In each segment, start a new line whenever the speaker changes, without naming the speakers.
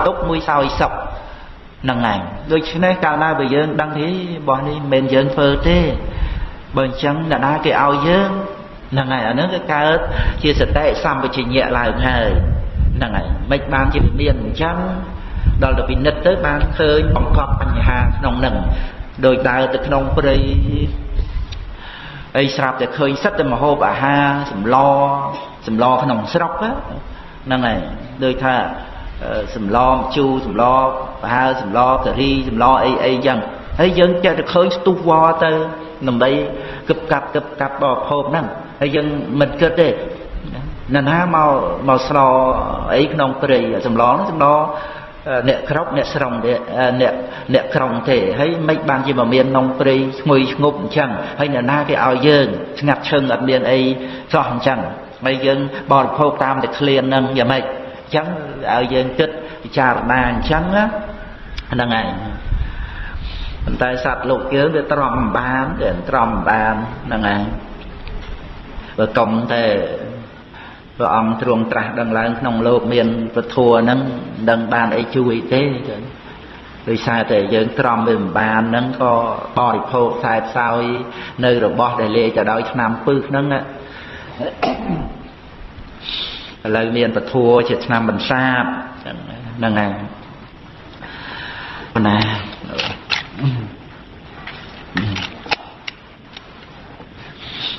ទុកមួយសោយសុខហ្នឹងហើយដូច្នេះកាលណាបើយើងដឹងថារបស់នេះមិនមែនយើងធ្វើទេបើអញ្ចឹងអ្នកណាគេឲ្យយើងហ្នឹងហើយអាហ្នឹងគឺកើតជាសតិសម្បជញ្ញៈឡើងហើយហ្នឹងហើយមិនបានជាមានអញ្ចឹងដល់ទៅពិនិត្យទៅបានឃើញបង្កប់បញ្ហាក្នុងហ្នឹងដោយដើរទៅក្នុងព្រៃអីស្រាប់តែឃើញសិតតែមហូបអាហារសម្លសម្លក្នុងស្រុកហ្នឹងហើយដូចថា សម្លម្ជូរសម្លប្រហើសម្លការីសម្លអីអីចឹងហើយយើងចេះតែឃើញស្ទុះវល់ទៅដើម្បីគឹបកាប់គឹបកាប់បរិភោគហ្នឹងហើយយើងមិនគិតទេណាណាមកមកស្លអីក្នុងព្រៃសម្លហ្នឹងសម្លអ្នកក្របអ្នកស្រង់ទេអ្នកអ្នកក្រុងទេហើយមិនបានជាមកមានក្នុងព្រៃឈ្ងុយឈ្ងប់អញ្ចឹងហើយអ្នកណាគេឲ្យយើងស្ងាត់ឈឹងអត់មានអីសោះអញ្ចឹងហើយយើងបរិភោគតាមតែឃ្លានហ្នឹងយ៉ាងម៉េចអញ្ចឹងឲ្យយើងគិតពិចារណាអញ្ចឹងហ្នឹងហើយប៉ុន្តែសត្វលោកយើងវាទ្រាំបានវាទ្រាំបានហ្នឹងហើយបើកុំតែព្រះអង្គទ្រង់ត្រាស់ដឹងឡើងក្នុងលោកមានពធัวហ្នឹងដឹងបានអីជួយទេដោយសារតែយើងទ្រាំវាមិនបានហ្នឹងក៏បរិភោគខ្សែផ្សោយនៅរបស់ដែលលេទៅដោយឆ្នាំពឹសហ្នឹង ឥឡូវមានពធัวជាឆ្នាំបន្សាបហ្នឹងហើយប៉ុណ្ណា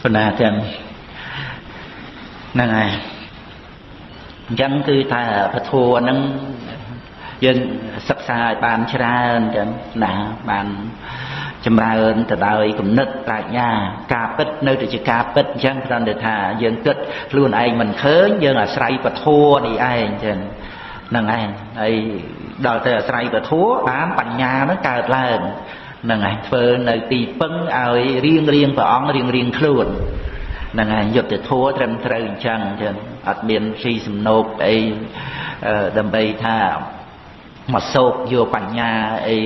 ប៉ុណ្ណាទាំងហ្នឹងហើយអញ្ចឹងគឺថាពធัวហ្នឹងយើងសិក្សាឲ្យបានច្រើនចឹងណាបាន ចម្រើនទៅដោយគំនិតប្រាជ្ញាការពិតនៅតែជាការពិតអញ្ចឹងគ្រាន់តែថាយើងគិតខ្លួនឯងមិនឃើញយើងអាស្រ័យពធនេះឯងចឹងហ្នឹងឯងហើយដល់ទៅអាស្រ័យពធបានបញ្ញានឹងកើតឡើងហ្នឹងឯងធ្វើនៅទីពឹងឲ្យរៀងរៀងព្រះអង្គរៀងរៀងខ្លួនហ្នឹងហើយយុទ្ធធัวត្រឹមត្រូវអញ្ចឹងចឹងអត់មានស៊ីសំណោកអីដើម្បីថាមកសោកយកបញ្ញាអី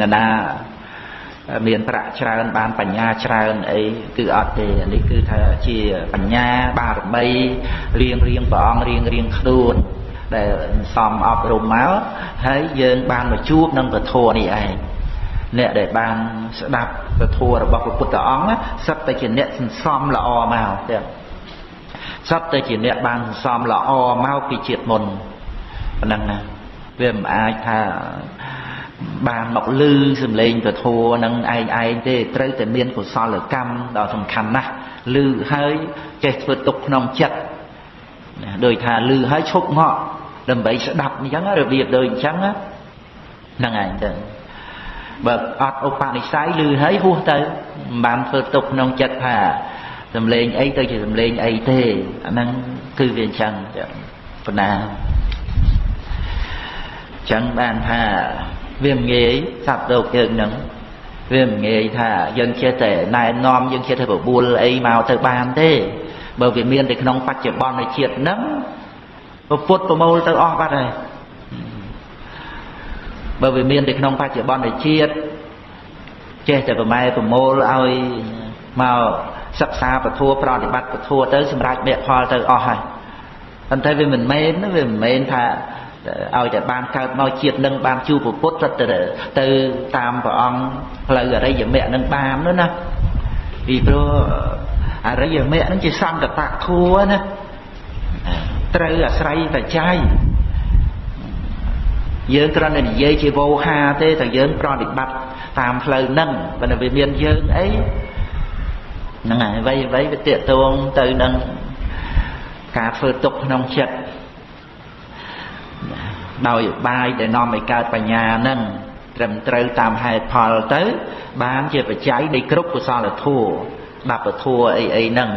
ណាណាមានប្រាក់ច្រើនបានបញ្ញាច្រើនអីគឺអត់ទេនេះគឺថាជាបញ្ញាបារមីរៀងរៀងព្រះអង្គរៀងរៀងខ្លួនដែលសំអប់រំមកហើយយើងបានមកជួបនឹងពធនេះឯងអ្នកដែលបានស្ដាប់ពធរបស់ព្រះពុទ្ធអង្គសិតតែជាអ្នកសន្សំល្អមកទៀតសិតតែជាអ្នកបានសន្សំល្អមកពីជាតិមុនប៉ុណ្ណឹងណាវាមិនអាចថា បានមកលឺសំឡេងពធនឹងឯងឯងទេត្រូវតែមានកុសលកម្មដ៏សំខាន់ណាស់លឺហើយចេះធ្វើទុកក្នុងចិត្តដោយថាលឺហើយឈប់ងក់ដើម្បីស្ដាប់អញ្ចឹងរបៀបដូចអញ្ចឹងហ្នឹងឯងទៅបើអត់ឧបនិស្ស័យឮហើយហួសទៅមិនបានធ្វើទុកក្នុងចិត្តថាសំឡេងអីទៅជាសំឡេងអីទេអាហ្នឹងគឺវាអញ្ចឹងប៉ុណ្ណាចឹងបានថា វាមិនងាយសត្វលោកយើងហ្នឹងវាមិនងាយថាយើងចេះតែណែនាំយើងចេះតែបបួលអីមកទៅបានទេបើវាមានតែក្នុងបច្ចុប្បន្ននៃជាតិហ្នឹងពុទ្ធប្រមូលទៅអស់បាត់ហើយបើវាមានតែក្នុងបច្ចុប្បន្ននៃជាតិចេះតែប្រម៉ែប្រមូលឲ្យមកសិក្សាពធប្រតិបត្តិពធទៅសម្រាប់មគ្គផលទៅអស់ហើយប៉ុន្តែវាមិនមែនវាមិនមែនថា ឲ្យតែបានកើតមកជាតិនឹងបានជួបពុទ្ធទៅទៅតាមព្រះអង្គផ្លូវអរិយមគ្គនឹងបាននោះណាពីព្រោះអរិយមគ្គនឹងជាសង្កតធัวណាត្រូវអាស្រ័យបច្ច័យយើងគ្រាន់តែនិយាយជាវោហាទេតែយើងប្រតិបត្តិតាមផ្លូវហ្នឹងបើវាមានយើងអីហ្នឹងហើយអ្វីអ្វីវាតេតងទៅនឹងការធ្វើទុកក្នុងចិត្ត ដោយឧបាយដែលនាំឲ្យកើតបញ្ញាហ្នឹងត្រឹមត្រូវតាមហេតុផលទៅ បានជាបច្ច័យនៃគ្រប់កុសលធម៌ដាប់ធម៌អីអីហ្នឹង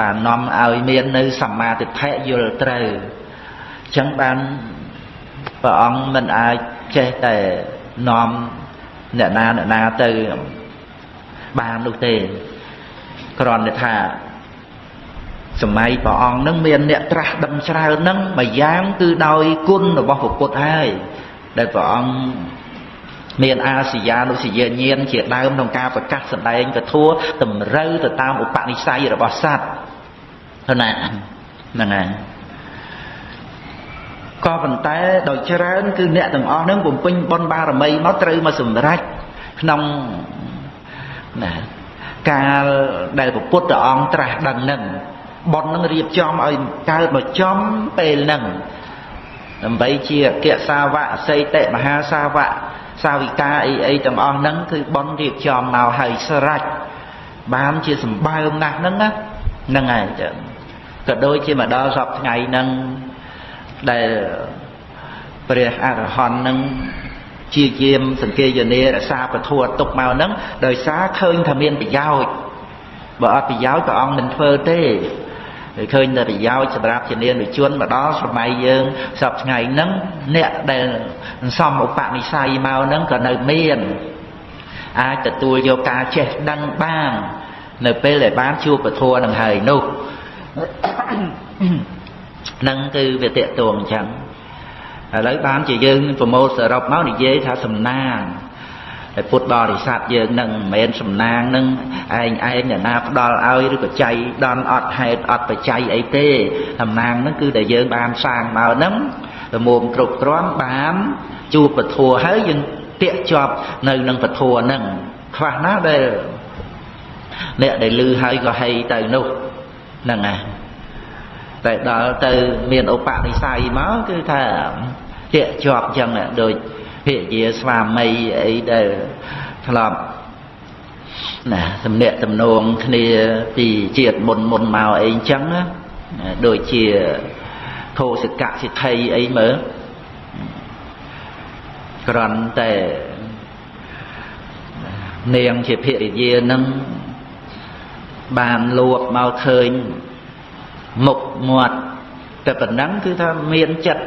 បាននាំឲ្យមាននៅសម្មាទិដ្ឋិយល់ត្រូវអញ្ចឹងបានព្រះអង្គមិនអាចចេះតែនាំអ្នកណាអ្នកណាទៅបាននោះទេគ្រាន់តែថា សម័យព្រះអង្គនឹងមានអ្នកត្រាស់ដឹងច្រើននឹងមួយយ៉ាងគឺដោយគុណរបស់ព្រះពុទ្ធហើយដែលព្រះអង្គមានអាសយានុសយាញាណជាដើមក្នុងការប្រកាសសម្ដែងពធតម្រូវទៅតាមឧបនិស្ស័យរបស់សត្វហ្នឹងណាហ្នឹងហើយក៏ប៉ុន្តែដោយច្រើនគឺអ្នកទាំងអស់ហ្នឹងបំពេញបុណ្យបារមីមកត្រូវមកសម្រេចក្នុងណាកាលដែលពុទ្ធអង្គត្រាស់ដឹងហ្នឹង បុណ្យនឹងរៀបចំឲ្យកើតមកចំពេលហ្នឹងដើម្បីជាអគ្គសាវកអសីតិមហាសាវកសាវិកាអីអីទាំងអស់ហ្នឹងគឺបុណ្យរៀបចំមកឲ្យស្រេចបានជាសម្បើមណាស់ហ្នឹងណាហ្នឹងហើយចឹងក៏ដូចជាមកដល់សពថ្ងៃហ្នឹងដែលព្រះអរហន្តនឹងជាយាមសង្កេយនារសាពធัวទុកមកហ្នឹងដោយសារឃើញថាមានប្រយោជន៍បើអត់ប្រយោជន៍ព្រះអង្គមិនធ្វើទេ ឃើញតែប្រយោជន៍សម្រាប់ជានានុជនមកដល់សម័យយើងសពថ្ងៃហ្នឹងអ្នកដែលសំឧបនិស្ស័យមកហ្នឹងក៏នៅមានអាចទទួលយកការចេះដឹងបាននៅពេលដែលបានជួបពធនឹងហើយនោះនឹងគឺវាតេតួងអញ្ចឹងឥឡូវបានជាយើងប្រមូលសរុបមកនិយាយថាសំណាង តែពុទ្ធបរិស័ទយើងនឹងមិនមែនសំណាងនឹងឯងឯងអ្នកណាផ្ដល់ឲ្យឬក៏ចៃដន់អត់ហេតុអត់បច្ច័យអីទេសំណាងនឹងគឺតែយើងបានសាងមកហ្នឹងលមុំគ្រប់គ្រាន់បានជួបពធัวហើយយើងតាកជាប់នៅនឹងពធัวហ្នឹងខ្វះណាដែលអ្នកដែលលឺហើយក៏ហីទៅនោះហ្នឹងណាតែដល់ទៅមានឧបនិស្ស័យមកគឺថាជាជាប់ចឹងដូច ភិយាស្វាមីអីដែលធ្លាប់ណាសំណាក់ទំនងគ្នាពីជាតិមុនមុនមកអីចឹងណាដូចជាធោសកសិទ្ធិអីមើលក្រន់តែនាងជាភរិយានឹងបានលួបមកឃើញមុខមាត់តែប៉ុណ្ណឹងគឺថាមានចិត្ត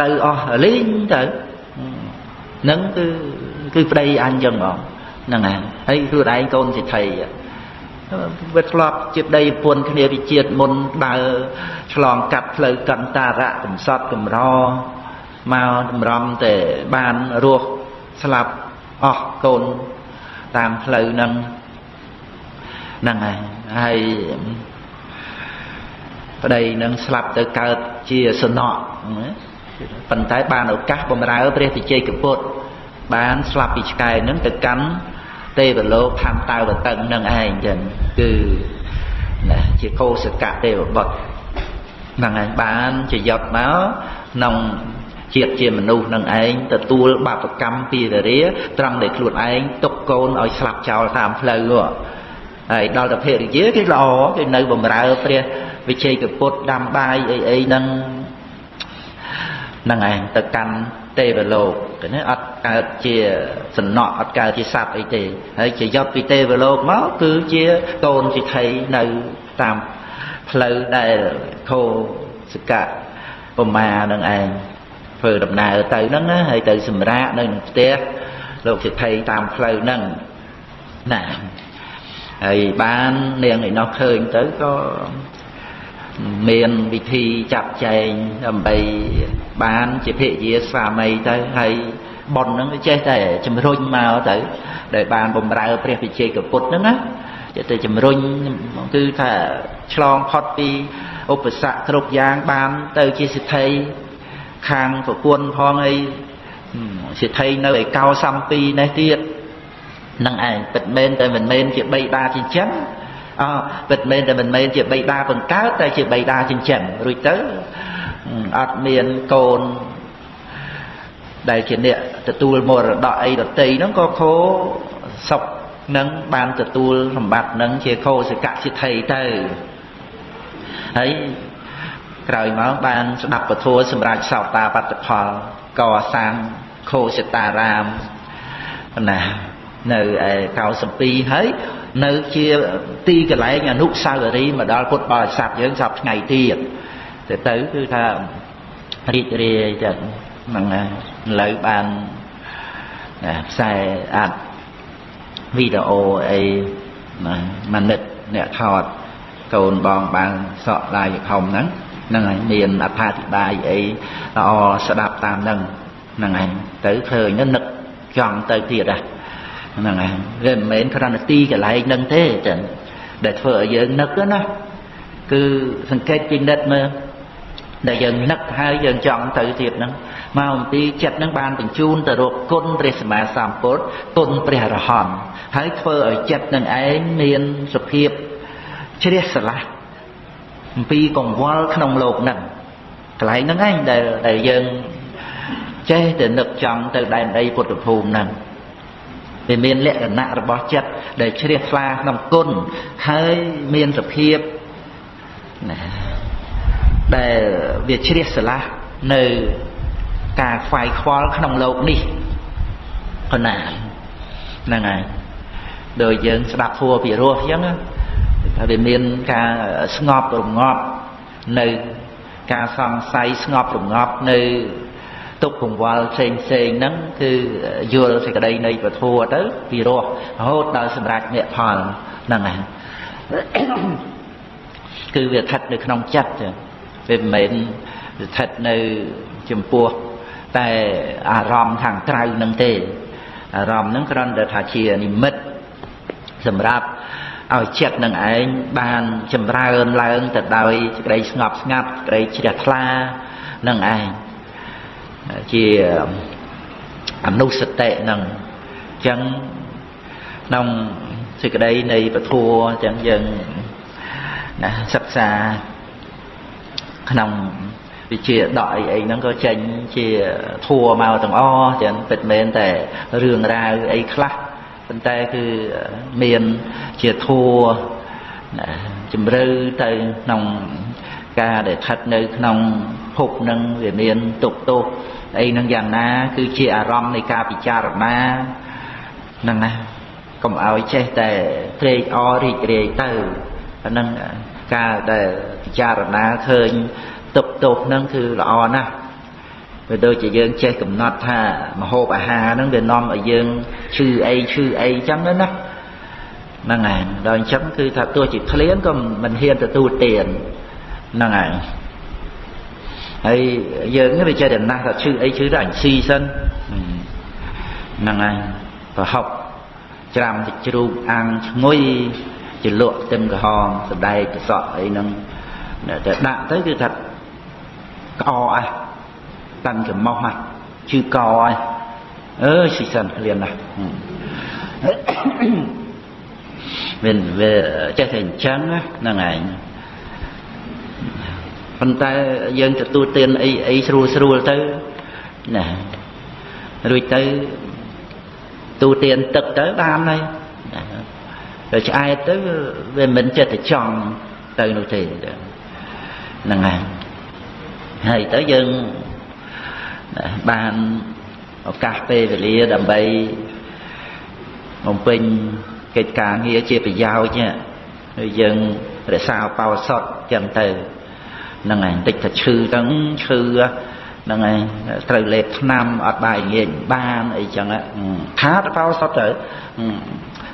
ទៅអស់លីងទៅ នឹងគឺគឺប្តីអញចឹងហ្មងហ្នឹងហើយហើយខ្លួនឯងកូនសិទ្ធិវាធ្លាប់ជាប្តីប្រពន្ធគ្នាពីជាតិមុនដើរឆ្លងកាត់ផ្លូវកន្តារៈកំសត់កំរមកតម្រំតែបានរស់ស្លាប់អស់កូនតាមផ្លូវហ្នឹងហ្នឹងហើយហើយប្តីនឹងស្លាប់ទៅកើតជាសនៈ ប៉ុន្តែបានឱកាសបំរើព្រះវិជ័យកពុទ្ធបានស្លាប់ពីឆ្កែនឹងទៅកាន់ទេវលោកខំតើវតឹងនឹងឯងចឹងគឺណាជាកោសកៈទេវបុត្រហ្នឹងឯងបានជាយត់មកក្នុងជាតិជាមនុស្សនឹងឯងទទួលបាបកម្មពីរាត្រង់ដែលខ្លួនឯងទុកកូនឲ្យស្លាប់ចោលតាមផ្លូវហើយដល់ទៅភរិយាគេល្អគេនៅបំរើព្រះវិជ័យកពុទ្ធដាំបាយអីអីហ្នឹងហ្នឹងឯងទៅកាន់ទេវលោកទៅនេះអត់កើតជាសំណក់អត់កើតជាសត្វអីទេហើយជាយកពីទេវលោកមកគឺជាកូនសិទ្ធិនៅតាមផ្លូវដែលខោសកៈប្រមានឹងឯងធ្វើដំណើរទៅហ្នឹងណាហើយទៅសម្រាកនៅក្នុងផ្ទះលោកសិទ្ធិតាមផ្លូវហ្នឹងណាហើយបាននាងឯនោះឃើញទៅក៏មានវិធីចាត់ចែងដើម្បី បានជាភិយាស្វាមីទៅហើយប៉ុនហ្នឹងវាចេះតែជំរុញមកទៅដែលបានបំរើព្រះវិជ័យកពុទ្ធហ្នឹងណាចេះតែជំរុញគឺថាឆ្លងផុតពីឧបសគ្គគ្រប់យ៉ាងបានទៅជាសិទ្ធិខាងប្រពន្ធផងអីសិទ្ធិនៅឯកោសំពីនេះទៀតនឹងឯងពិតមែនតែមិនមែនជាបីតាចិញ្ចឹមអពិតមែនតែមិនមែនជាបីតាបង្កើតតែជាបីតាចិញ្ចឹមរួចទៅ អត់មានកូនដែលជាអ្នកទទួលមរតកអីដតីហ្នឹងក៏ខោសុកនឹងបានទទួលសម្បត្តិនឹងជាខោសកសិទ្ធិទៅហើយក្រោយមកបានស្ដាប់ពធសម្រាប់សោតាបត្តផលកសាងខោសតារាមណានៅឯ92ហើយនៅជាទីកន្លែងអនុស្សាវរីយ៍មកដល់ពុទ្ធបរិស័ទយើងសពថ្ងៃទៀត ទៅទៅគឺថារីករាយចឹងហ្នឹងឥឡូវបានផ្សាយអាត់វីដេអូអីមួយនិតអ្នកថតកូនបងបានសក់ឡាយខំហ្នឹងហ្នឹងហើយមានអត្ថាធិប្បាយអីល្អស្ដាប់តាមហ្នឹងហ្នឹងហើយទៅឃើញនឹកចង់ទៅទៀតហ่ะហ្នឹងហើយវាមិនមែនគ្រាន់តែទីកន្លែងហ្នឹងទេចឹងដែលធ្វើឲ្យយើងនឹកណាគឺសង្កេតពិនិត្យមើល ដែលយើងនឹកហើយយើងចង់ទៅទៀតហ្នឹងមកអំពីចិត្តហ្នឹងបានបញ្ជូនទៅរកគុណព្រះសម្មាសម្ពុទ្ធគុណព្រះអរហន្តហើយធ្វើឲ្យចិត្តនឹងឯងមានសភាពជ្រះស្រឡះអំពីកង្វល់ក្នុងលោកហ្នឹងកន្លែងហ្នឹងឯងដែលដែលយើងចេះតែនឹកចង់ទៅដែនដីពុទ្ធភូមិហ្នឹងវាមានលក្ខណៈរបស់ចិត្តដែលជ្រះថ្លាក្នុងគុណហើយមានសភាពណា ដែលវាជ្រះស្រឡះនៅការខ្វាយខ្វល់ក្នុងលោកនេះកណាហ្នឹងហើយដោយយើងស្ដាប់ធัวពីរោះអញ្ចឹងថាវាមានការស្ងប់រងាប់នៅការសង្ស័យស្ងប់រងាប់នៅទុកកង្វល់ផ្សេងផ្សេងហ្នឹងគឺយល់សេចក្តីនៃពធัวទៅពីរោះរហូតដល់សម្រេចមគ្គផលហ្នឹងហើយគឺវាស្ថិតនៅក្នុងចិត្តចឹង វាមិនមែនស្ថិតនៅចំពោះតែអារម្មណ៍ខាងក្រៅនឹងទេអារម្មណ៍នឹងគ្រាន់តែថាជានិមិត្តសម្រាប់ឲ្យចិត្តនឹងឯងបានចម្រើនឡើងទៅដោយសេចក្តីស្ងប់ស្ងាត់សេចក្តីជ្រះថ្លានឹងឯងជាអនុសតិនឹងអញ្ចឹងក្នុងសេចក្តីនៃពធัวអញ្ចឹងយើងណាសិក្សា ក្នុងវិជាដកអីអីហ្នឹងក៏ចេញជាធัวមកទាំងអស់ចឹងពិតមែនតែរឿងរ៉ាវអីខ្លះប៉ុន្តែគឺមានជាធัวជំរឿទៅក្នុងការដែលស្ថិតនៅក្នុងភពនឹងវាមានទុកទោសអីនឹងយ៉ាងណា គឺជាអារម្មណ៍នៃការពិចារណាហ្នឹងណាកុំឲ្យចេះតែត្រេកអររីករាយទៅអាហ្នឹងការដែល ពិចារណាឃើញទុកទោសហ្នឹងគឺល្អណាស់វាដូចជាយើងចេះកំណត់ថាមហូបអាហារហ្នឹងវានាំឲ្យយើងឈឺអីឈឺអីចឹងណាហ្នឹងហើយដល់អញ្ចឹងគឺថាទោះជាឃ្លានក៏មិនហ៊ានទទួលទានហ្នឹងហើយហើយយើងនេះវាចេះតែណាស់ថាឈឺអីឈឺទៅអញស៊ីសិនហ្នឹងហើយប្រហុកច្រាំទឹកជ្រូកអាំងឈ្ងុយជាលក់ទឹមក្រហមសដែកប្រសក់អីហ្នឹង តែដាក់ទៅគឺថាក្អអះតាំងចំោះហ่ะជឺកអះអើស៊ីសិនក្លៀនណាស់មានវាចេះតែអញ្ចឹងហ្នឹងឯងប៉ុន្តែយើងទទួលទានអីអីស្រួលស្រួលទៅណារួចទៅទូទានទឹកទៅបានហើយទៅឆ្អែតទៅវាមិនចិត្តទៅចង់ទៅនោះទេ ហ្នឹងហើយហើយទៅយើងបានឱកាសពេលវេលាដើម្បីបំពេញកិច្ចការងារជាប្រយោជន៍ហើយយើងរក្សាបោសុតចឹងទៅហ្នឹងហើយតិចតែឈឺទៅឈឺ ហ្នឹងហើយត្រូវលេបថ្នាំអត់បាយងាយបានអីចឹងខាតបោសុតទៅ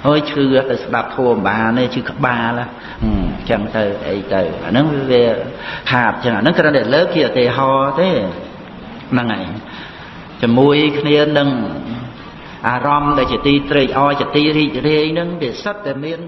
ហើយឈឺទៅស្ដាប់ធัวបានទេឈឺក្បាលអញ្ចឹងទៅអីទៅអាហ្នឹងវាខាតអញ្ចឹងអាហ្នឹងគ្រាន់តែលើកជាឧទាហរណ៍ទេហ្នឹងហើយជាមួយគ្នានឹងអារម្មណ៍ដែលជាទីត្រេកអរជាទីរីករាយហ្នឹងវាសិតតែមាន